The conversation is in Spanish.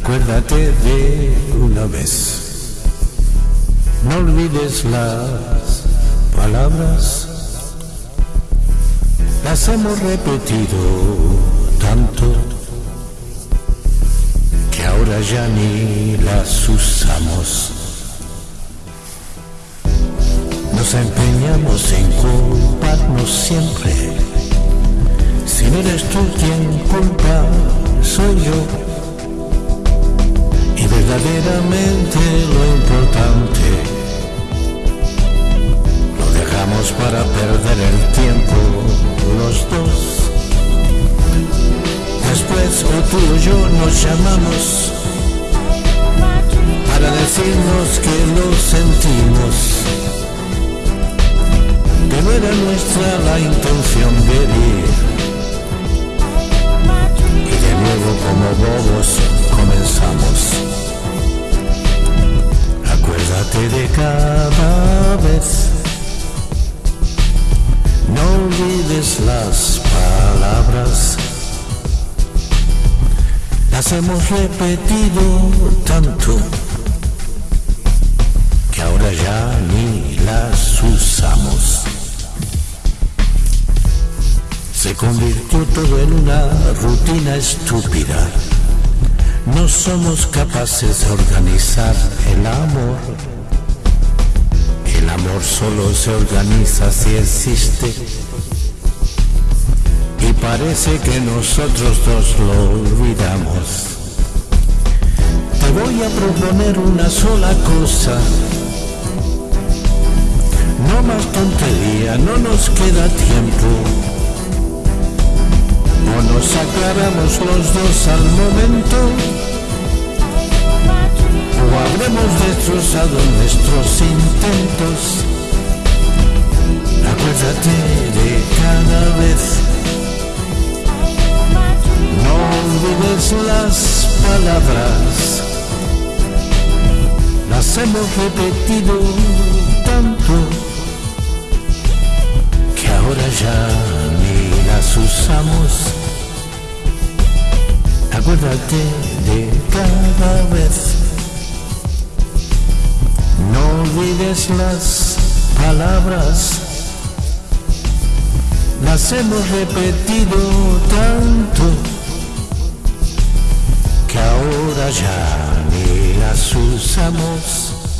Acuérdate de una vez. No olvides las palabras. Las hemos repetido tanto que ahora ya ni las usamos. Nos empeñamos en culparnos siempre. Si no eres tú quien culpa, soy yo verdaderamente lo importante. Lo dejamos para perder el tiempo los dos. Después o tú o yo nos llamamos para decirnos que lo sentimos. Que no era nuestra la intención cada vez. No olvides las palabras. Las hemos repetido tanto que ahora ya ni las usamos. Se convirtió todo en una rutina estúpida no somos capaces de organizar el amor. El amor solo se organiza si existe. Y parece que nosotros dos lo olvidamos. Te voy a proponer una sola cosa. No más tontería, no nos queda tiempo o nos aclaramos los dos al momento o habremos destrozado nuestros intentos. Acuérdate de cada vez. No olvides las palabras. Las hemos repetido tanto que ahora ya ni las usamos acuérdate de cada vez. Olvides las palabras, las hemos repetido tanto que ahora ya ni las usamos.